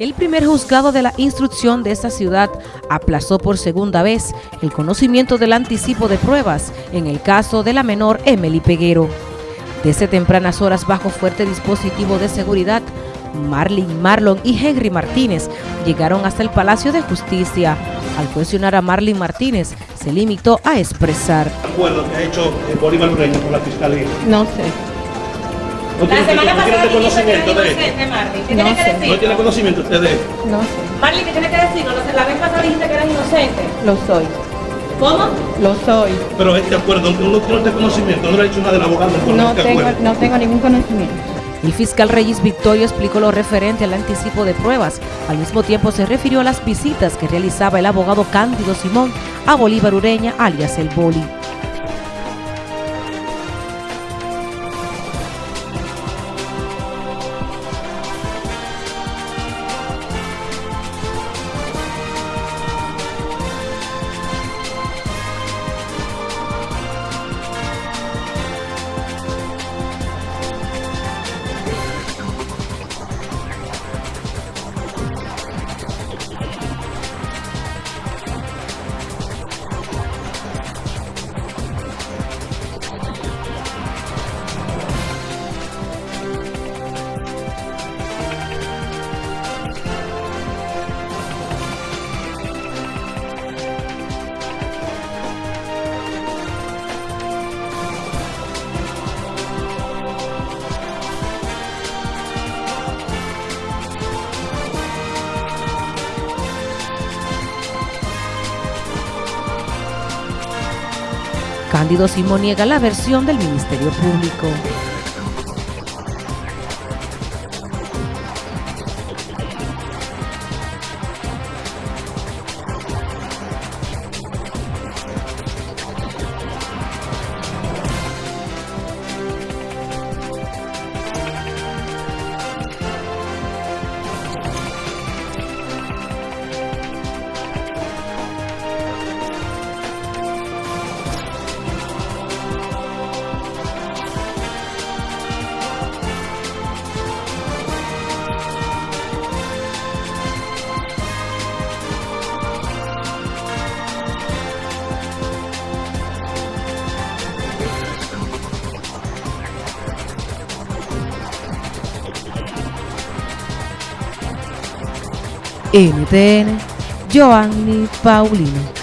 El primer juzgado de la instrucción de esta ciudad aplazó por segunda vez el conocimiento del anticipo de pruebas en el caso de la menor Emily Peguero. Desde tempranas horas bajo fuerte dispositivo de seguridad, Marlin Marlon y Henry Martínez llegaron hasta el Palacio de Justicia. Al cuestionar a Marlin Martínez, se limitó a expresar. acuerdo que ha hecho Bolívar con la Fiscalía? No sé. ¿No La tiene, semana no tiene pasada conocimiento de dijiste que esto? ¿Qué No que sé. ¿No decir? tiene conocimiento usted de esto? No sé. Marley, ¿qué tienes que decirnos? La vez pasada dijiste que eras inocente. Lo soy. ¿Cómo? Lo soy. Pero este acuerdo, aunque uno tiene este conocimiento, no le ha dicho nada del abogado No este tengo, no tengo ningún conocimiento. El fiscal Reyes Victorio explicó lo referente al anticipo de pruebas. Al mismo tiempo se refirió a las visitas que realizaba el abogado Cándido Simón a Bolívar Ureña, alias El Boli. Cándido Simón niega la versión del Ministerio Público. NTN, Joanny Paulino.